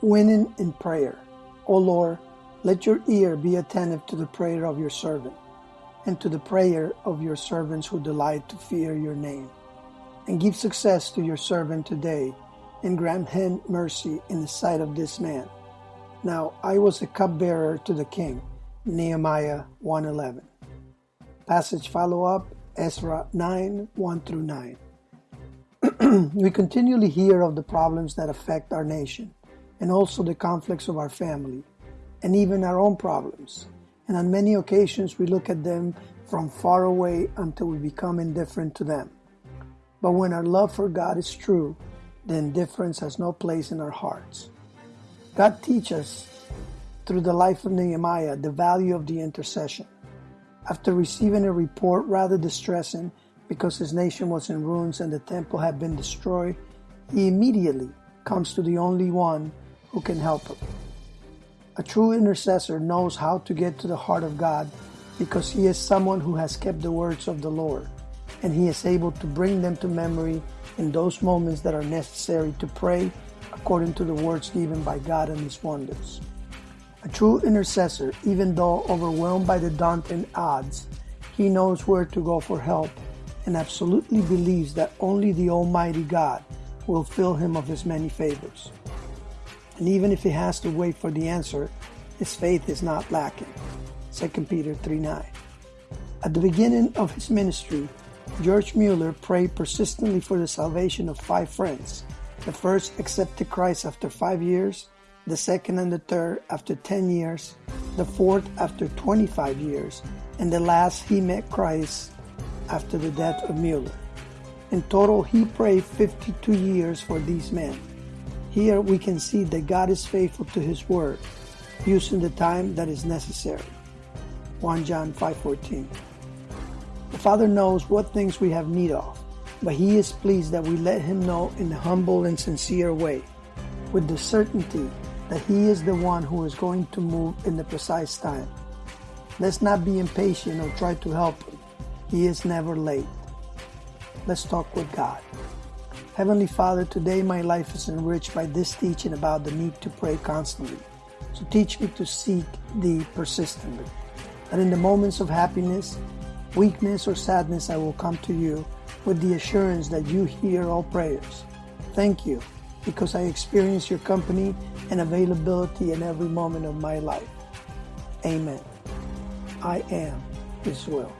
Winning in prayer. O Lord, let your ear be attentive to the prayer of your servant, and to the prayer of your servants who delight to fear your name. And give success to your servant today, and grant him mercy in the sight of this man. Now I was a cupbearer to the king. Nehemiah 1:11. Passage follow up Ezra 9 1 through 9. we continually hear of the problems that affect our nation and also the conflicts of our family and even our own problems. And on many occasions, we look at them from far away until we become indifferent to them. But when our love for God is true, the indifference has no place in our hearts. God teaches through the life of Nehemiah the value of the intercession. After receiving a report rather distressing because his nation was in ruins and the temple had been destroyed, he immediately comes to the only one who can help him. A true intercessor knows how to get to the heart of God because he is someone who has kept the words of the Lord and he is able to bring them to memory in those moments that are necessary to pray according to the words given by God and his wonders. A true intercessor, even though overwhelmed by the daunting odds, he knows where to go for help and absolutely believes that only the Almighty God will fill him of his many favors. And even if he has to wait for the answer, his faith is not lacking. 2 Peter 3 9. At the beginning of his ministry, George Mueller prayed persistently for the salvation of five friends. The first accepted Christ after five years, the second and the third after 10 years, the fourth after 25 years, and the last he met Christ after the death of Mueller. In total, he prayed 52 years for these men. Here we can see that God is faithful to his word, using the time that is necessary. 1 John 5:14. The Father knows what things we have need of, but he is pleased that we let him know in a humble and sincere way, with the certainty that he is the one who is going to move in the precise time. Let's not be impatient or try to help him. He is never late. Let's talk with God. Heavenly Father, today my life is enriched by this teaching about the need to pray constantly. So teach me to seek Thee persistently. That in the moments of happiness, weakness, or sadness, I will come to You with the assurance that You hear all prayers. Thank You because I experience Your company and availability in every moment of my life. Amen. I am His will.